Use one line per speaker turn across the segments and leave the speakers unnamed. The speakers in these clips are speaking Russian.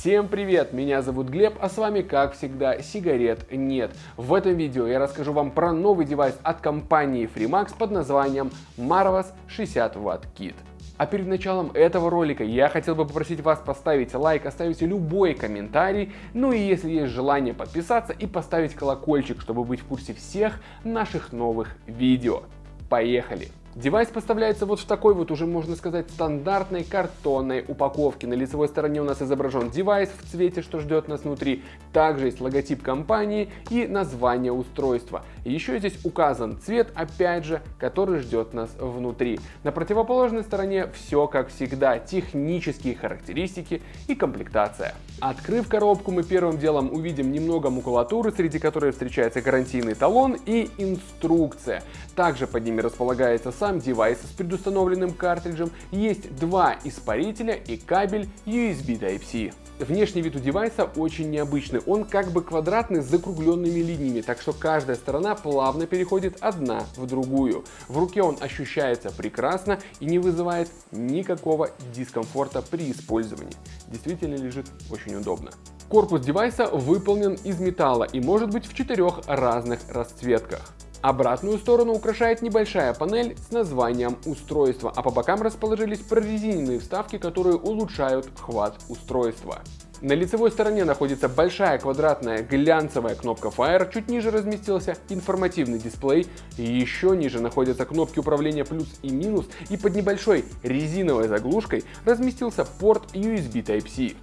Всем привет, меня зовут Глеб, а с вами как всегда сигарет нет. В этом видео я расскажу вам про новый девайс от компании Freemax под названием Marvos 60 Watt Kit. А перед началом этого ролика я хотел бы попросить вас поставить лайк, оставить любой комментарий, ну и если есть желание подписаться и поставить колокольчик, чтобы быть в курсе всех наших новых видео. Поехали! Девайс поставляется вот в такой вот уже можно сказать стандартной картонной упаковке. На лицевой стороне у нас изображен девайс в цвете, что ждет нас внутри. Также есть логотип компании и название устройства. Еще здесь указан цвет, опять же, который ждет нас внутри. На противоположной стороне все как всегда, технические характеристики и комплектация. Открыв коробку, мы первым делом увидим немного макулатуры, среди которой встречается гарантийный талон и инструкция. Также под ними располагается сам девайс с предустановленным картриджем, есть два испарителя и кабель USB Type-C. Внешний вид у девайса очень необычный, он как бы квадратный с закругленными линиями, так что каждая сторона плавно переходит одна в другую. В руке он ощущается прекрасно и не вызывает никакого дискомфорта при использовании. Действительно лежит очень удобно. Корпус девайса выполнен из металла и может быть в четырех разных расцветках. Обратную сторону украшает небольшая панель с названием устройства, а по бокам расположились прорезиненные вставки, которые улучшают хват устройства. На лицевой стороне находится большая квадратная глянцевая кнопка Fire, чуть ниже разместился информативный дисплей, еще ниже находятся кнопки управления плюс и минус, и под небольшой резиновой заглушкой разместился порт USB Type-C.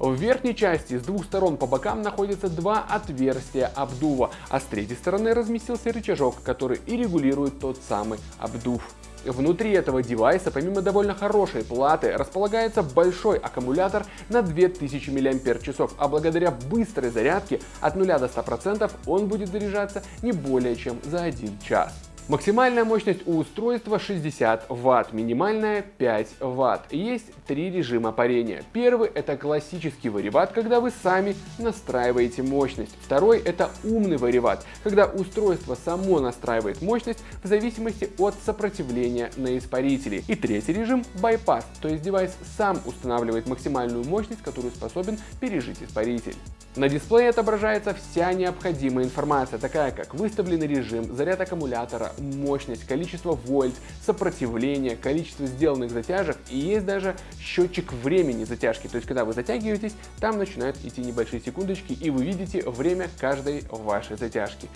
В верхней части с двух сторон по бокам находятся два отверстия обдува, а с третьей стороны разместился рычажок, который и регулирует тот самый обдув. Внутри этого девайса, помимо довольно хорошей платы, располагается большой аккумулятор на 2000 мАч, а благодаря быстрой зарядке от 0 до 100% он будет заряжаться не более чем за 1 час. Максимальная мощность у устройства 60 Вт, минимальная 5 Вт. Есть три режима парения. Первый это классический вариват, когда вы сами настраиваете мощность. Второй это умный вариват, когда устройство само настраивает мощность в зависимости от сопротивления на испарителе. И третий режим bypass, то есть девайс сам устанавливает максимальную мощность, которую способен пережить испаритель. На дисплее отображается вся необходимая информация, такая как выставленный режим, заряд аккумулятора, мощность, количество вольт, сопротивление, количество сделанных затяжек и есть даже счетчик времени затяжки. То есть, когда вы затягиваетесь, там начинают идти небольшие секундочки и вы видите время каждой вашей затяжки.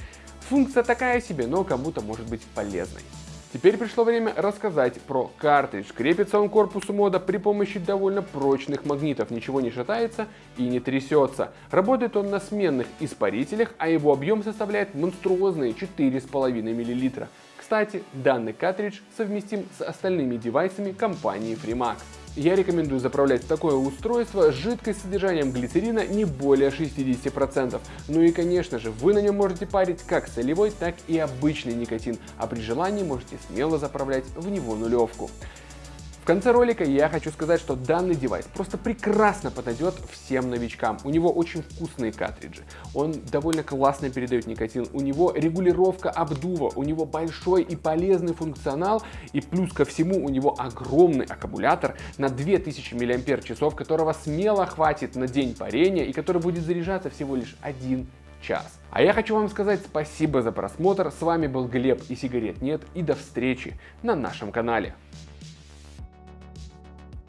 Функция такая себе, но кому-то может быть полезной. Теперь пришло время рассказать про картридж. Крепится он к корпусу мода при помощи довольно прочных магнитов, ничего не шатается и не трясется. Работает он на сменных испарителях, а его объем составляет монструозные 4,5 мл. Кстати, данный картридж совместим с остальными девайсами компании Freemax. Я рекомендую заправлять такое устройство жидкость с содержанием глицерина не более 60%. Ну и конечно же, вы на нем можете парить как солевой, так и обычный никотин, а при желании можете смело заправлять в него нулевку. В конце ролика я хочу сказать, что данный девайс просто прекрасно подойдет всем новичкам. У него очень вкусные картриджи, он довольно классно передает никотин, у него регулировка обдува, у него большой и полезный функционал, и плюс ко всему у него огромный аккумулятор на 2000 мАч, которого смело хватит на день парения и который будет заряжаться всего лишь один час. А я хочу вам сказать спасибо за просмотр, с вами был Глеб и сигарет нет и до встречи на нашем канале.